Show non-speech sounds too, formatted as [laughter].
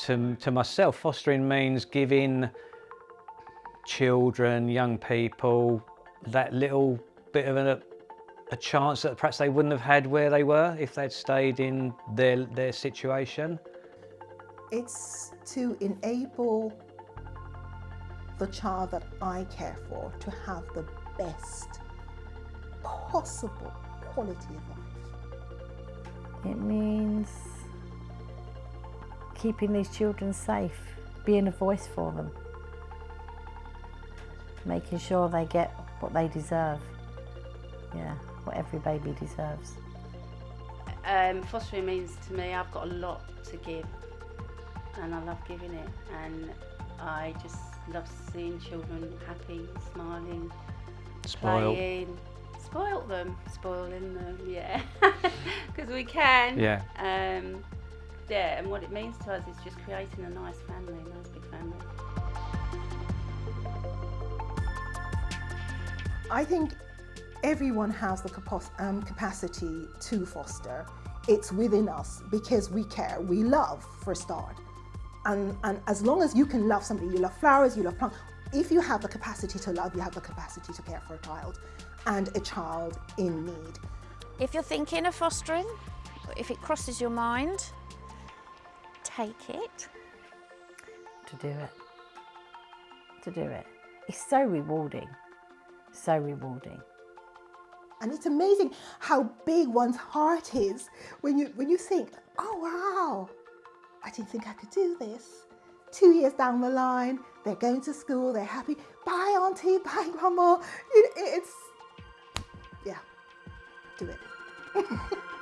to, to myself, fostering means giving children, young people, that little bit of a, a chance that perhaps they wouldn't have had where they were if they'd stayed in their, their situation. It's to enable the child that I care for to have the best possible quality of life. It means keeping these children safe, being a voice for them, making sure they get what they deserve. Yeah, what every baby deserves. Um, fostering means to me I've got a lot to give and I love giving it and I just love seeing children happy, smiling, Spoiled. playing. Spoil them, spoiling them, yeah, [laughs] because we can. Yeah. Um, yeah, and what it means to us is just creating a nice family, a nice big family. I think everyone has the um, capacity to foster. It's within us because we care, we love for a start. And, and as long as you can love somebody, you love flowers, you love plants, if you have the capacity to love, you have the capacity to care for a child and a child in need. If you're thinking of fostering, if it crosses your mind, take it. To do it. To do it. It's so rewarding. So rewarding. And it's amazing how big one's heart is when you, when you think, oh wow, I didn't think I could do this. Two years down the line, they're going to school, they're happy. Bye auntie, [laughs] bye grandma. It, it's, yeah, do it. [laughs]